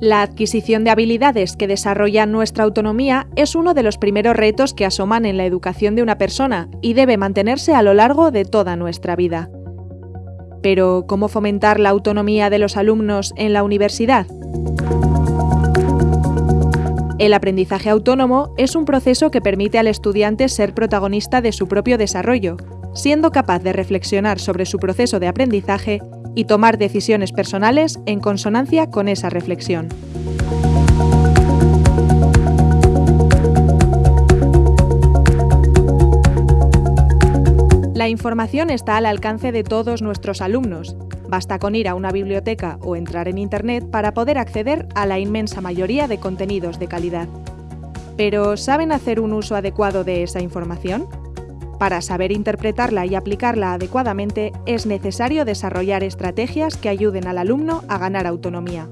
La adquisición de habilidades que desarrollan nuestra autonomía es uno de los primeros retos que asoman en la educación de una persona y debe mantenerse a lo largo de toda nuestra vida. Pero, ¿cómo fomentar la autonomía de los alumnos en la universidad? El aprendizaje autónomo es un proceso que permite al estudiante ser protagonista de su propio desarrollo, siendo capaz de reflexionar sobre su proceso de aprendizaje y tomar decisiones personales en consonancia con esa reflexión. La información está al alcance de todos nuestros alumnos. Basta con ir a una biblioteca o entrar en Internet para poder acceder a la inmensa mayoría de contenidos de calidad. Pero ¿saben hacer un uso adecuado de esa información? Para saber interpretarla y aplicarla adecuadamente es necesario desarrollar estrategias que ayuden al alumno a ganar autonomía.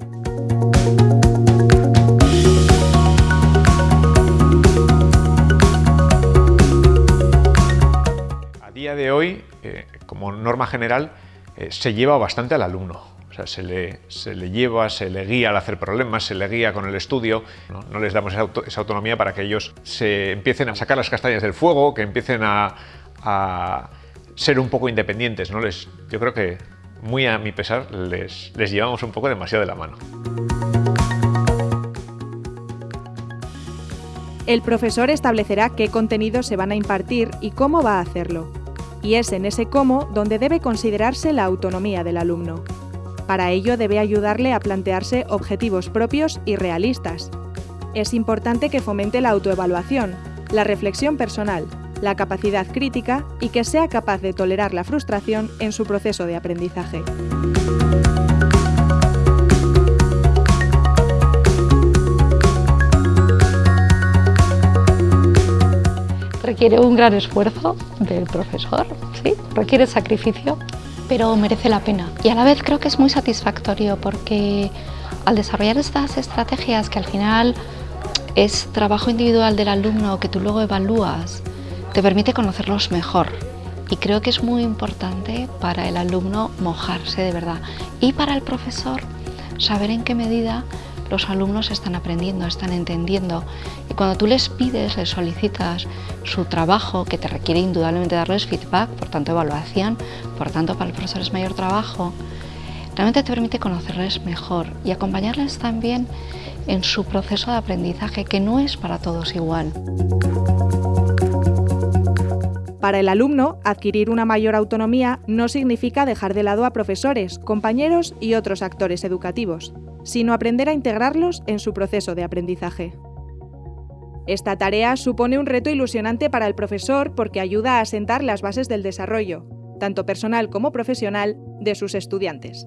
A día de hoy, eh, como norma general, eh, se lleva bastante al alumno. O sea, se le, se le, lleva, se le guía al hacer problemas, se le guía con el estudio. No, les damos esa, autonomía para que ellos se empiecen a sacar las castañas del fuego, que empiecen a, ser un poco independientes. ¿no? Les, yo creo que, muy a mi pesar, les, les llevamos un poco demasiado de la mano. El profesor establecerá qué contenidos se van a impartir y cómo va a hacerlo. Y es en ese cómo donde debe considerarse la autonomía del alumno. Para ello debe ayudarle a plantearse objetivos propios y realistas. Es importante que fomente la autoevaluación, la reflexión personal, la capacidad crítica y que sea capaz de tolerar la frustración en su proceso de aprendizaje. Requiere un gran esfuerzo del profesor, ¿sí? requiere sacrificio, pero merece la pena. Y a la vez creo que es muy satisfactorio porque al desarrollar estas estrategias que al final es trabajo individual del alumno que tú luego evalúas, te permite conocerlos mejor. Y creo que es muy importante para el alumno mojarse de verdad y para el profesor saber en qué medida los alumnos están aprendiendo, están entendiendo. Y cuando tú les pides, les solicitas su trabajo, que te requiere indudablemente darles feedback, por tanto evaluación, por tanto para el profesor es mayor trabajo, realmente te permite conocerles mejor y acompañarles también en su proceso de aprendizaje, que no es para todos igual. Para el alumno, adquirir una mayor autonomía no significa dejar de lado a profesores, compañeros y otros actores educativos sino aprender a integrarlos en su proceso de aprendizaje. Esta tarea supone un reto ilusionante para el profesor porque ayuda a asentar las bases del desarrollo, tanto personal como profesional, de sus estudiantes.